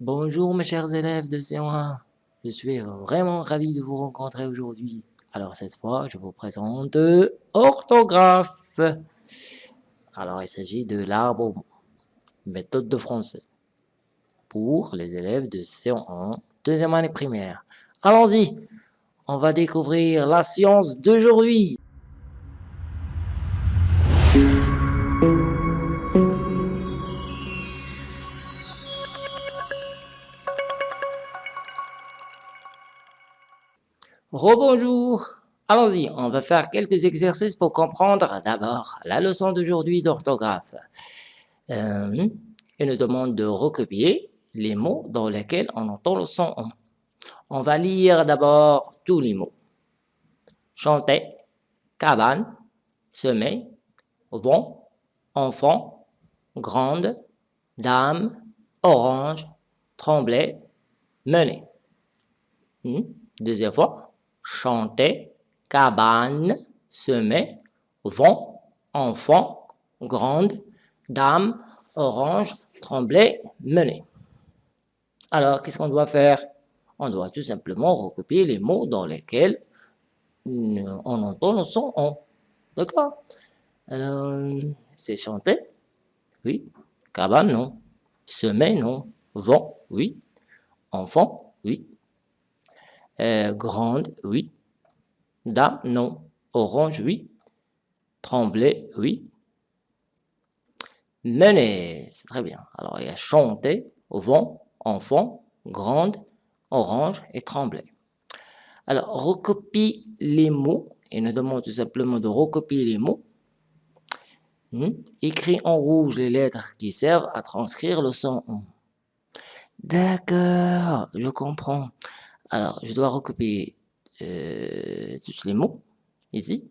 Bonjour mes chers élèves de C1. Je suis vraiment ravi de vous rencontrer aujourd'hui. Alors cette fois, je vous présente orthographe. Alors il s'agit de l'arbre méthode de français pour les élèves de C1, deuxième année primaire. Allons-y, on va découvrir la science d'aujourd'hui. Rebonjour Allons-y, on va faire quelques exercices pour comprendre d'abord la leçon d'aujourd'hui d'orthographe. Euh, nous demande de recopier les mots dans lesquels on entend le son on. On va lire d'abord tous les mots. Chanter, cabane, semer, vent, enfant, grande, dame, orange, trembler, mener. Hmm, deuxième fois chanter, cabane, semer, vent, enfant, grande, dame, orange, trembler, mener. Alors, qu'est-ce qu'on doit faire? On doit tout simplement recopier les mots dans lesquels on entend le son on. D'accord? Alors, c'est chanter, oui. Cabane, non. Semer, non. Vent, oui. Enfant, oui. Euh, grande, oui. Dame, non. Orange, oui. Trembler, oui. Mener, c'est très bien. Alors, il y a chanter, vent, enfant, grande, orange et trembler. Alors, recopie les mots. Il nous demande tout simplement de recopier les mots. Hmm? Écris en rouge les lettres qui servent à transcrire le son. D'accord, je comprends. Alors, je dois recopier euh, tous les mots, ici.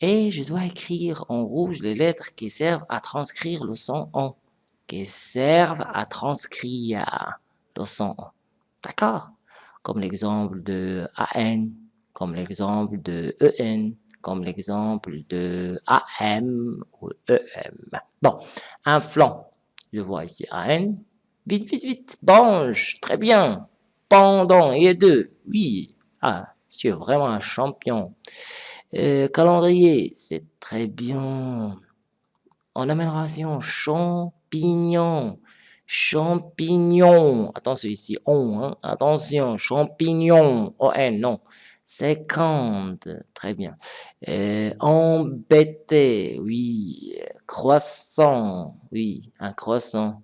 Et je dois écrire en rouge les lettres qui servent à transcrire le son en. Qui servent à transcrire le son en. D'accord? Comme l'exemple de AN, comme l'exemple de EN, comme l'exemple de AM ou EM. Bon, un flanc. Je vois ici AN. Vite, vite, vite. Banche. Très bien pendant et deux. Oui, ah, tu es vraiment un champion. Euh, calendrier, c'est très bien. En amélioration, champignon. Champignon. Attention ici, on. Hein. Attention, champignon. O-N, non. 50. Très bien. Euh, embêté. Oui. Croissant. Oui, un croissant.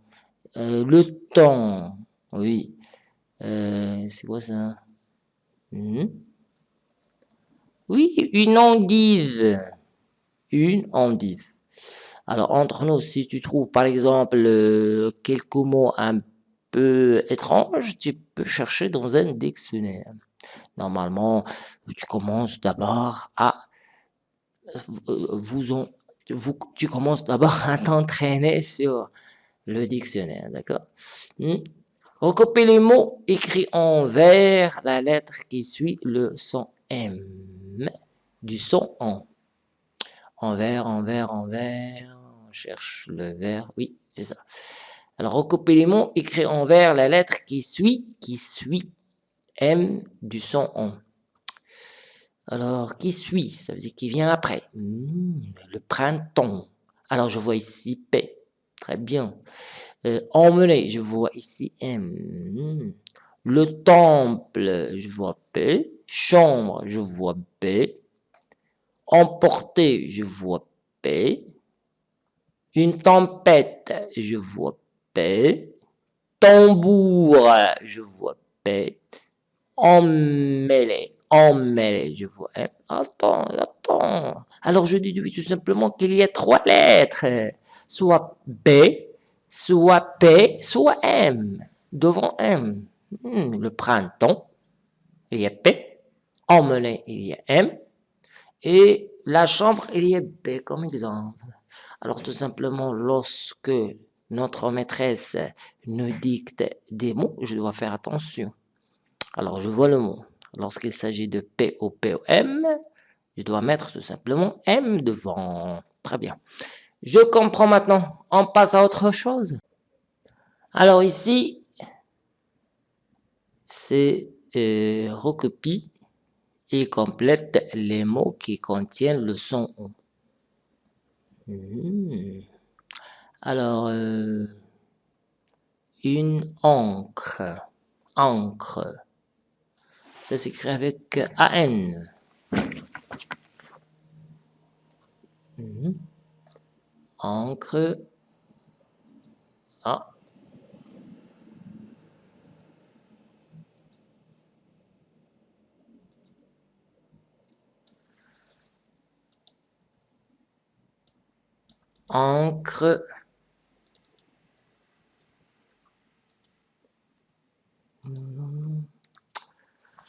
Euh, le temps. Oui. Euh, c'est quoi ça? Hmm? Oui, une endive. Une endive. Alors, entre nous, si tu trouves par exemple euh, quelques mots un peu étranges, tu peux chercher dans un dictionnaire. Normalement, tu commences d'abord à euh, vous, t'entraîner sur le dictionnaire, d'accord? Hmm? Recopiez les mots écrits en vert, la lettre qui suit le son M du son en. En vert, en vert, en vert. On cherche le vert. Oui, c'est ça. Alors, recopiez les mots écrits en vert, la lettre qui suit, qui suit M du son en. Alors, qui suit Ça veut dire qui vient après. Hmm, le printemps. Alors, je vois ici P. Très bien. Euh, emmener, je vois ici M. Le temple, je vois P. Chambre, je vois B. Emporter, je vois P. Une tempête, je vois P. Tambour, je vois P. Emmêler, emmêler, je vois M. Attends, attends. Alors je déduis tout simplement qu'il y a trois lettres. Soit B, soit P, soit M, devant M. Hmm, le printemps, il y a P, emmener, il y a M, et la chambre, il y a B comme exemple. Alors tout simplement, lorsque notre maîtresse nous dicte des mots, je dois faire attention. Alors je vois le mot. Lorsqu'il s'agit de P ou P ou M, je dois mettre tout simplement M devant. Très bien. Je comprends maintenant. On passe à autre chose. Alors ici, c'est euh, recopie et complète les mots qui contiennent le son O. Hmm. Alors, euh, une encre, encre, ça s'écrit avec AN. Hmm. Encre, ah, encre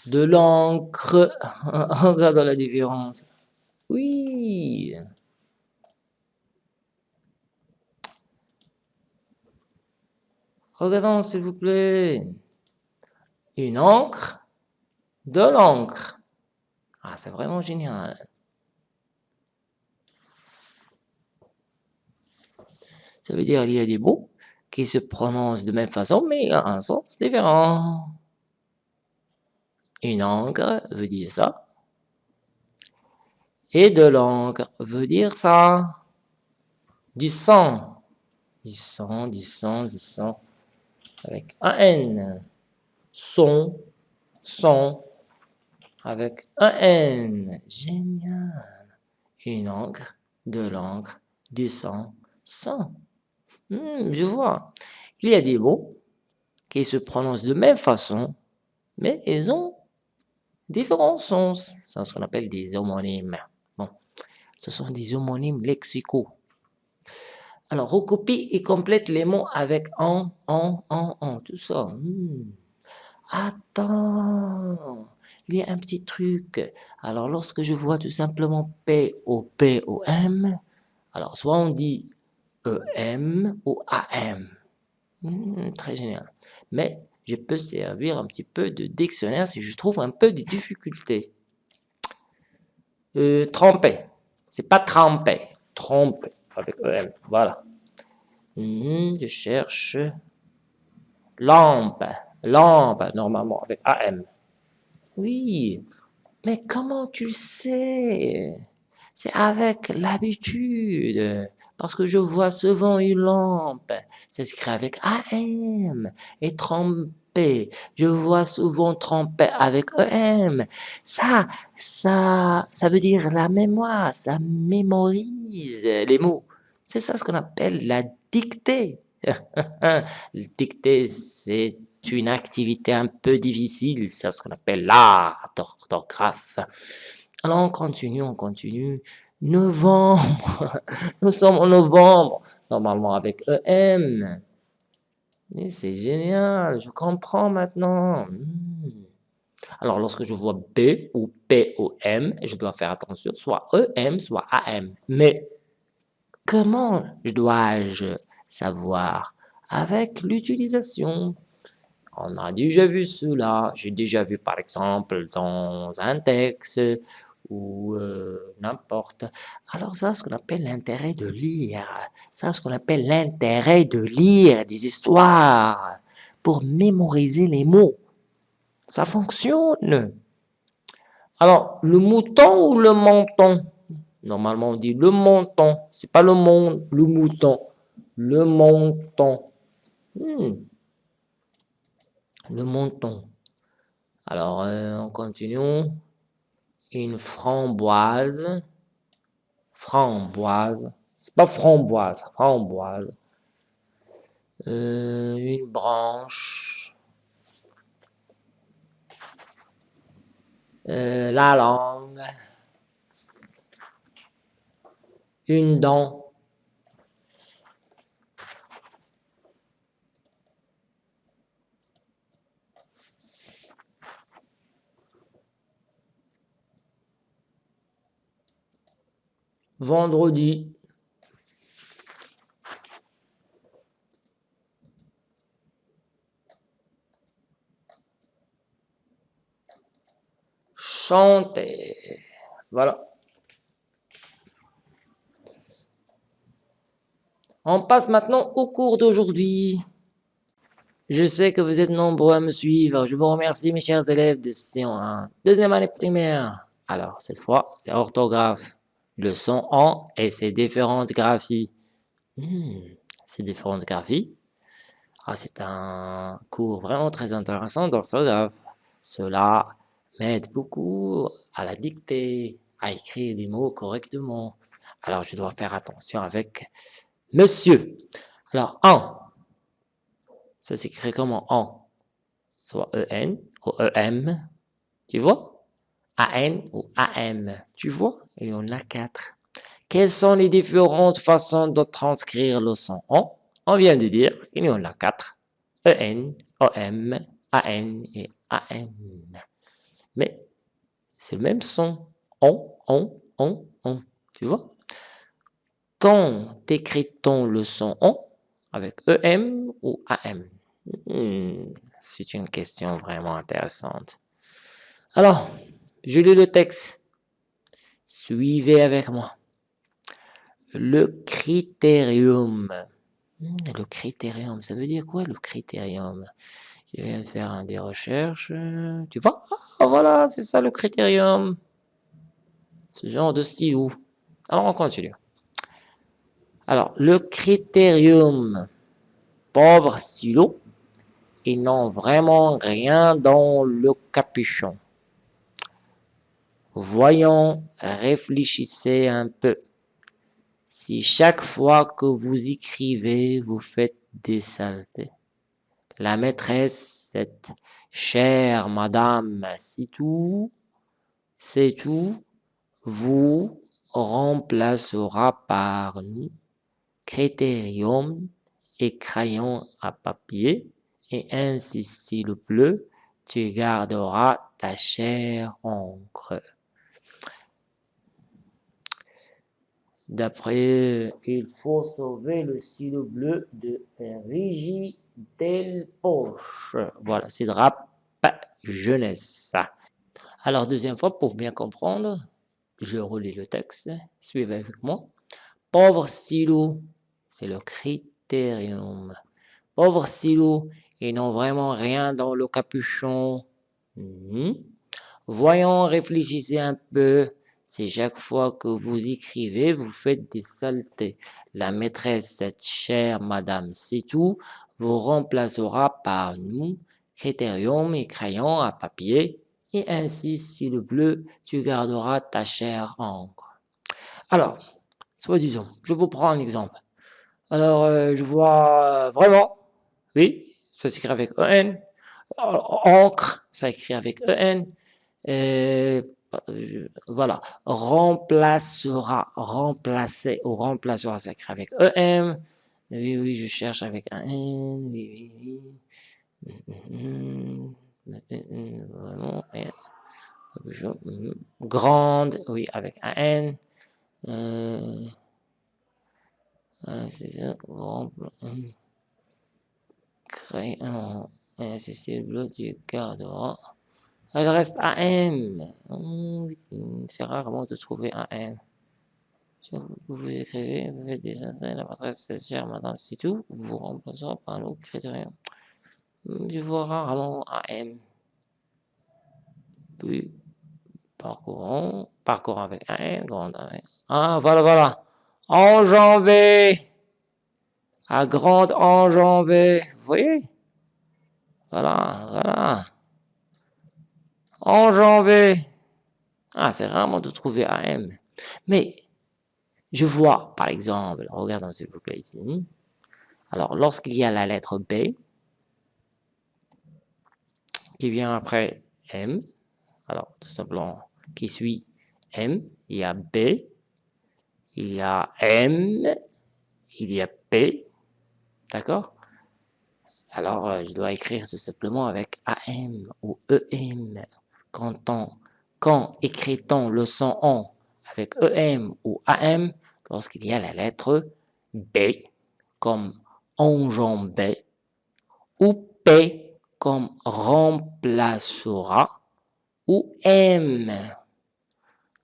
de l'encre. Regarde la différence. Oui. Regardons s'il vous plaît. Une encre, de l'encre. Ah, c'est vraiment génial. Ça veut dire qu'il y a des mots qui se prononcent de même façon, mais un sens différent. Une encre veut dire ça. Et de l'encre veut dire ça. Du sang. Du sang, du sang, du sang. Avec un N. Son, son. Avec un N. Génial. Une encre, de l'encre, du sang, sang. Hmm, je vois. Il y a des mots qui se prononcent de même façon, mais ils ont différents sens. C'est ce qu'on appelle des homonymes. Bon, ce sont des homonymes lexicaux. Alors, recopie et complète les mots avec en, en, en, en, tout ça. Hmm. Attends, il y a un petit truc. Alors, lorsque je vois tout simplement P, O, P, O, M, alors soit on dit EM ou AM. Hmm, très génial. Mais je peux servir un petit peu de dictionnaire si je trouve un peu de difficulté. Euh, tromper. C'est pas tremper. Tromper avec EM. Voilà. Hmm, je cherche lampe. Lampe, normalement, avec AM. Oui. Mais comment tu sais? C'est avec l'habitude parce que je vois souvent une lampe. C'est écrit avec AM et Je vois souvent tromper avec EM. Ça, ça, ça veut dire la mémoire. Ça mémorise les mots. C'est ça ce qu'on appelle la dictée. la dictée, c'est une activité un peu difficile. C'est ce qu'on appelle l'art d'orthographe. Alors on continue, on continue. Novembre. Nous sommes en novembre. Normalement avec EM. C'est génial. Je comprends maintenant. Hmm. Alors, lorsque je vois B ou P ou M, je dois faire attention, soit EM, soit AM. Mais comment dois-je savoir Avec l'utilisation? On a déjà vu cela. J'ai déjà vu, par exemple, dans un texte ou euh, n'importe. Alors ça, ce qu'on appelle l'intérêt de lire. Ça, ce qu'on appelle l'intérêt de lire des histoires pour mémoriser les mots. Ça fonctionne. Alors, le mouton ou le menton? Normalement, on dit le menton. C'est pas le monde, le mouton. Le menton. Hmm. Le menton. Alors, euh, on continue une framboise, framboise, c'est pas framboise, framboise, euh, une branche, euh, la langue, une dent, vendredi chanter. Voilà. On passe maintenant au cours d'aujourd'hui. Je sais que vous êtes nombreux à me suivre. Je vous remercie, mes chers élèves de Séance 1, deuxième année primaire. Alors, cette fois, c'est orthographe. Leçon 1 et ses différentes graphies. Hmm, ces différentes graphies. Ah, c'est un cours vraiment très intéressant d'orthographe. Cela m'aide beaucoup à la dicter, à écrire des mots correctement. Alors, je dois faire attention avec monsieur. Alors, en, ça s'écrit comment en? Soit en ou em, tu vois? An ou am, tu vois? Il y en a quatre. Quelles sont les différentes façons de transcrire le son? En On vient de dire, il y en a quatre. en, om, an et am. Mais c'est le même son. On, on, on, on. Tu vois? Quand écrit-on le son on avec EM ou AM hmm, C'est une question vraiment intéressante. Alors, je lis le texte. Suivez avec moi. Le critérium. Hmm, le critérium, ça veut dire quoi le critérium? Je viens faire des recherches. Tu vois? Voilà, c'est ça le critérium. Ce genre de stylo. Alors, on continue. Alors, le critérium, pauvre stylo, ils n'ont vraiment rien dans le capuchon. Voyons, réfléchissez un peu. Si chaque fois que vous écrivez, vous faites des saletés. La maîtresse, cette chère madame, c'est tout, c'est tout, vous remplacera par nous critérium et crayon à papier, et ainsi s'il pleut, tu garderas ta chère encre. D'après, il faut sauver le stylo bleu de Rigi Del Poche. Voilà, c'est rap jeunesse. Alors, deuxième fois, pour bien comprendre, je relis le texte. Suivez avec moi. Pauvre stylo, c'est le critérium. Pauvre stylo, ils n'ont vraiment rien dans le capuchon. Mhm. Voyons, réfléchissez un peu. C'est chaque fois que vous écrivez, vous faites des saletés. La maîtresse, cette chère madame, c'est tout, vous remplacera par nous, critérium et crayon à papier, et ainsi, si le bleu, tu garderas ta chère encre. Alors, soit disons, je vous prends un exemple. Alors, euh, je vois vraiment, oui, ça s'écrit avec EN, encre, ça écrit avec EN, voilà, remplacera, remplacer ou remplacera, ça écrit avec EM. Oui, oui, je cherche avec un N, oui, oui, oui. Vraiment, grande, oui, avec un N. Euh, c'est créer un, c'est le tu garderas. Il reste AM. C'est rarement de trouver un M. Vous écrivez, vous faites des intérêts, la matrice madame, c'est tout. Vous remplacez par un autre critère. Je vois rarement un M. Puis, parcourons, parcourons avec un M, grand M. Ah, voilà, voilà. Enjambé. À grande enjambée. Vous voyez? Voilà, voilà enjambé. Ah, c'est rarement de trouver AM. Mais je vois, par exemple, regardons s'il vous plaît ici. Alors, lorsqu'il y a la lettre B, qui vient après M, alors tout simplement, qui suit M, il y a B, il y a M, il y a P, d'accord? Alors, euh, je dois écrire tout simplement avec AM ou EM quand, on, écrit-on le son on avec EM ou AM lorsqu'il y a la lettre B comme enjambé ou P comme remplacera ou M?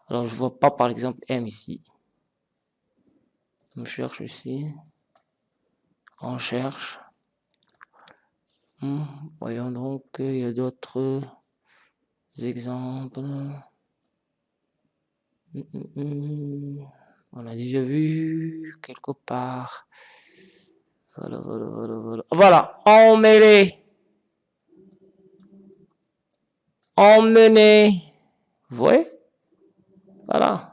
Alors je vois pas par exemple M ici. On cherche ici. On cherche. Hmm, voyons donc, il y a d'autres exemples. Hmm, hmm, On a déjà vu quelque part. Voilà, voilà, voilà, voilà. Voilà, emmêler. Emmener. Vous voyez? Voilà.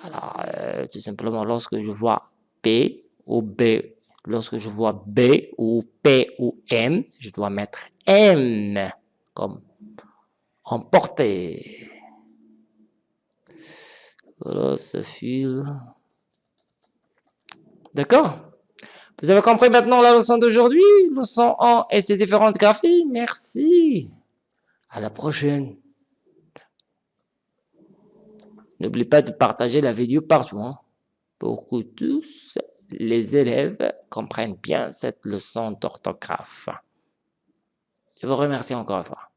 Alors, euh, tout simplement, lorsque je vois P ou B Lorsque je vois B ou P ou M, je dois mettre M comme emporter. Voilà, ça file. D'accord? Vous avez compris maintenant la leçon d'aujourd'hui? Leçon 1 et ses différentes graphies Merci. À la prochaine. N'oublie pas de partager la vidéo partout hein, pour que tous les élèves comprennent bien cette leçon d'orthographe. Je vous remercie encore une fois.